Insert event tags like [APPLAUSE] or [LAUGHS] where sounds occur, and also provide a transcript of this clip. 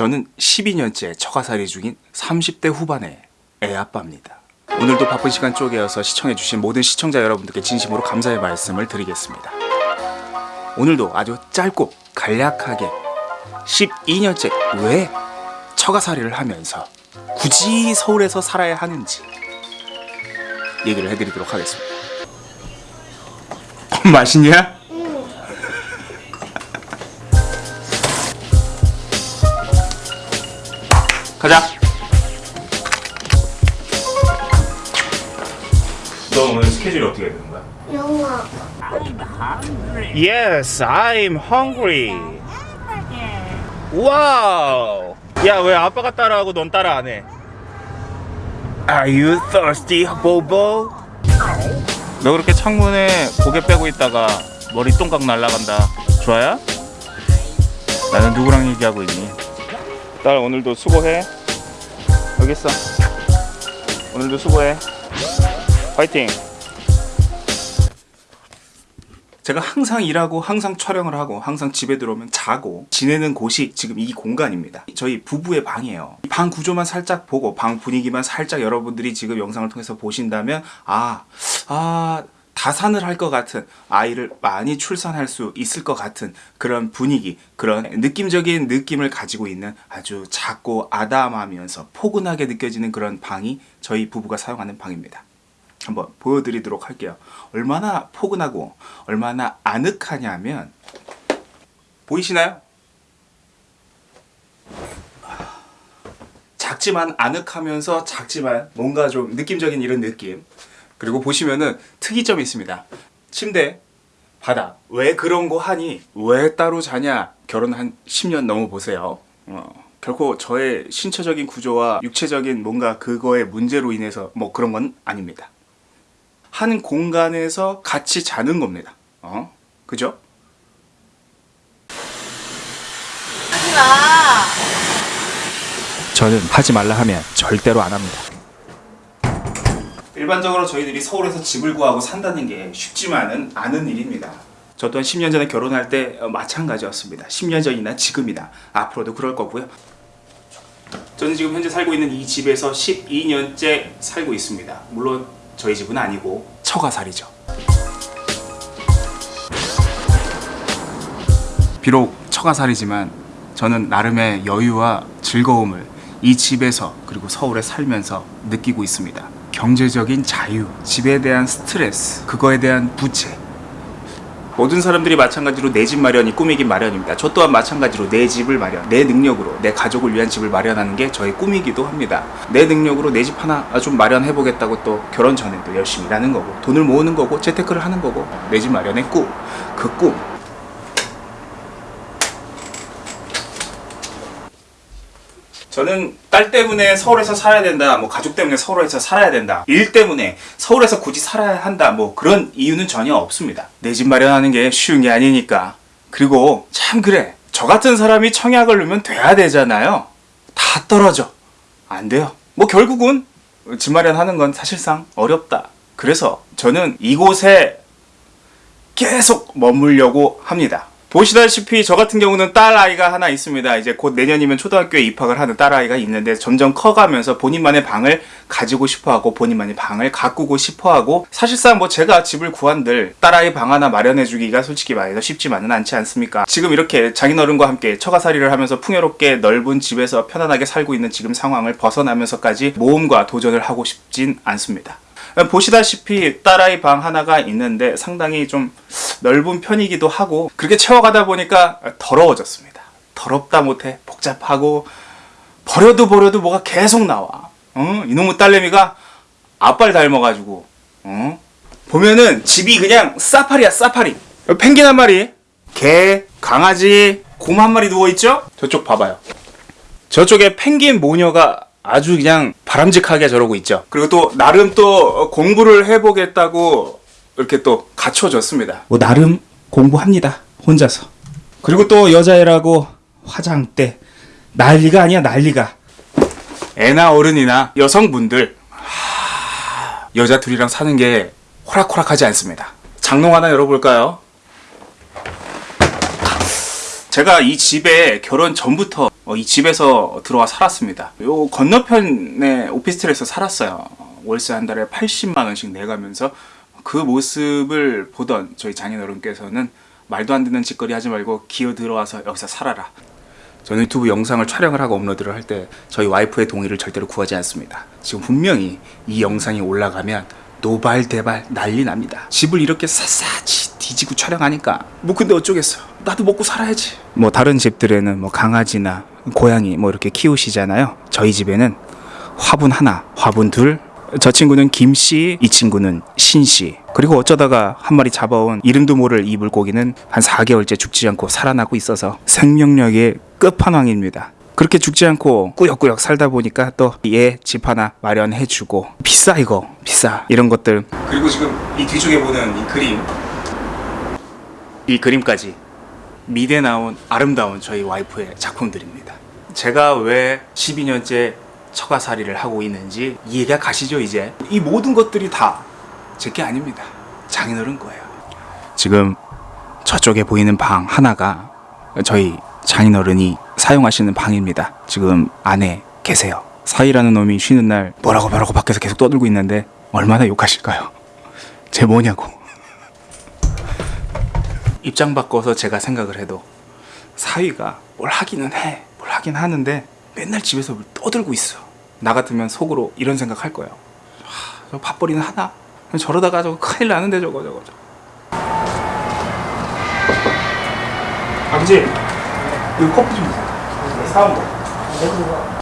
저는 12년째 처가살이 중인 30대 후반의 애 아빠입니다. 오늘도 바쁜 시간 쪼개어서 시청해주신 모든 시청자 여러분들께 진심으로 감사의 말씀을 드리겠습니다. 오늘도 아주 짧고 간략하게 12년째 왜 처가살이를 하면서 굳이 서울에서 살아야 하는지 얘기를 해드리도록 하겠습니다. 맛있냐? 가자. 너 오늘 스케줄이 어떻게 되는 거야? 영화 Yes, I'm hungry. Wow. 야, 왜 아빠가 따라하고 넌 따라 안 해? Are you thirsty, Bobo? 너 그렇게 창문에 고개 빼고 있다가 머리 똥강 날라간다. 좋아요? 나는 누구랑 얘기하고 있니? 딸 오늘도 수고해. 여기 있어. 오늘도 수고해. 파이팅. 제가 항상 일하고 항상 촬영을 하고 항상 집에 들어오면 자고 지내는 곳이 지금 이 공간입니다. 저희 부부의 방이에요. 방 구조만 살짝 보고 방 분위기만 살짝 여러분들이 지금 영상을 통해서 보신다면 아, 아, 다산을 할 것 같은 아이를 많이 출산할 수 있을 것 같은 그런 분위기 그런 느낌적인 느낌을 가지고 있는 아주 작고 아담하면서 포근하게 느껴지는 그런 방이 저희 부부가 사용하는 방입니다. 한번 보여드리도록 할게요. 얼마나 포근하고 얼마나 아늑하냐면 보이시나요? 작지만 아늑하면서 작지만 뭔가 좀 느낌적인 이런 느낌 그리고 보시면은 특이점이 있습니다. 침대, 바닥 왜 그런 거 하니? 왜 따로 자냐? 결혼 한 10년 넘어 보세요. 어, 결코 저의 신체적인 구조와 육체적인 뭔가 그거의 문제로 인해서 뭐 그런 건 아닙니다. 한 공간에서 같이 자는 겁니다. 어? 그죠? 하지마 저는 하지 말라 하면 절대로 안 합니다. 일반적으로 저희들이 서울에서 집을 구하고 산다는 게 쉽지만은 않은 일입니다. 저 또한 10년 전에 결혼할 때 어, 마찬가지였습니다. 10년 전이나 지금이나 앞으로도 그럴 거고요. 저는 지금 현재 살고 있는 이 집에서 12년째 살고 있습니다. 물론 저희 집은 아니고 처가살이죠. 비록 처가살이지만 저는 나름의 여유와 즐거움을 이 집에서 그리고 서울에 살면서 느끼고 있습니다. 경제적인 자유, 집에 대한 스트레스, 그거에 대한 부채. 모든 사람들이 마찬가지로 내 집 마련이 꿈이긴 마련입니다. 저 또한 마찬가지로 내 집을 마련, 내 능력으로 내 가족을 위한 집을 마련하는 게 저의 꿈이기도 합니다. 내 능력으로 내 집 하나 좀 마련해 보겠다고 또 결혼 전에도 열심히 일하는 거고 돈을 모으는 거고 재테크를 하는 거고 내 집 마련의 꿈, 그 꿈. 저는 딸 때문에 서울에서 살아야 된다, 뭐 가족 때문에 서울에서 살아야 된다, 일 때문에 서울에서 굳이 살아야 한다, 뭐 그런 이유는 전혀 없습니다. 내 집 마련하는 게 쉬운 게 아니니까. 그리고 참 그래. 저 같은 사람이 청약을 넣으면 돼야 되잖아요. 다 떨어져. 안 돼요. 뭐 결국은 집 마련하는 건 사실상 어렵다. 그래서 저는 이곳에 계속 머물려고 합니다. 보시다시피 저 같은 경우는 딸 아이가 하나 있습니다. 이제 곧 내년이면 초등학교에 입학을 하는 딸 아이가 있는데 점점 커가면서 본인만의 방을 가지고 싶어하고 본인만의 방을 가꾸고 싶어하고 사실상 뭐 제가 집을 구한들 딸 아이 방 하나 마련해주기가 솔직히 말해서 쉽지만은 않지 않습니까? 지금 이렇게 장인어른과 함께 처가살이를 하면서 풍요롭게 넓은 집에서 편안하게 살고 있는 지금 상황을 벗어나면서까지 모험과 도전을 하고 싶진 않습니다. 보시다시피 딸아이 방 하나가 있는데 상당히 좀 넓은 편이기도 하고 그렇게 채워가다 보니까 더러워졌습니다. 더럽다 못해 복잡하고 버려도 버려도 뭐가 계속 나와. 어? 이놈의 딸내미가 아빠를 닮아가지고 어? 보면은 집이 그냥 사파리야 사파리. 펭귄 한 마리, 개, 강아지, 곰 한 마리 누워있죠? 저쪽 봐봐요. 저쪽에 펭귄 모녀가 아주 그냥 바람직하게 저러고 있죠. 그리고 또 나름 또 공부를 해보겠다고 이렇게 또 갖춰졌습니다. 뭐 나름 공부합니다. 혼자서. 그리고 또 여자애라고 화장대 난리가 아니야 난리가. 애나 어른이나 여성분들 하... 여자 둘이랑 사는 게 호락호락하지 않습니다. 장롱 하나 열어볼까요? 제가 이 집에 결혼 전부터 어, 이 집에서 들어와 살았습니다. 요 건너편에 오피스텔에서 살았어요. 어, 월세 한 달에 80만 원씩 내가면서 그 모습을 보던 저희 장인어른께서는 말도 안 되는 짓거리 하지 말고 기어 들어와서 여기서 살아라. 저는 유튜브 영상을 촬영을 하고 업로드를 할 때 저희 와이프의 동의를 절대로 구하지 않습니다. 지금 분명히 이 영상이 올라가면 노발대발 난리 납니다. 집을 이렇게 샅샅이 뒤지고 촬영하니까 뭐 근데 어쩌겠어. 나도 먹고 살아야지. 뭐 다른 집들에는 뭐 강아지나 고양이 뭐 이렇게 키우시잖아요. 저희 집에는 화분 하나, 화분 둘. 저 친구는 김씨, 이 친구는 신씨. 그리고 어쩌다가 한 마리 잡아온 이름도 모를 이 물고기는 한 4개월째 죽지 않고 살아나고 있어서 생명력의 끝판왕입니다. 그렇게 죽지 않고 꾸역꾸역 살다 보니까 또 얘 집 하나 마련해주고 비싸 이거 비싸 이런 것들 그리고 지금 이 뒤쪽에 보는 이 그림 이 그림까지 미대 나온 아름다운 저희 와이프의 작품들입니다. 제가 왜 12년째 처가살이를 하고 있는지 이해가 가시죠 이제 이 모든 것들이 다 제 게 아닙니다. 장인어른 거예요. 지금 저쪽에 보이는 방 하나가 저희 장인어른이 사용하시는 방입니다. 지금 안에 계세요. 사이라는 놈이 쉬는 날 뭐라고 뭐라고 밖에서 계속 떠들고 있는데 얼마나 욕하실까요? [LAUGHS] 제 뭐냐고. 입장 바꿔서 제가 생각을 해도 사위가 뭘 하기는 해. 뭘 하긴 하는데 맨날 집에서 뭘 떠들고 있어. 나 같으면 속으로 이런 생각 할 거예요. 하, 저 밥벌이는 하나? 저러다가 저거 큰일 나는데 저거 저거 저거. 아버지, 이거 커피 좀 주세요. 사온 거.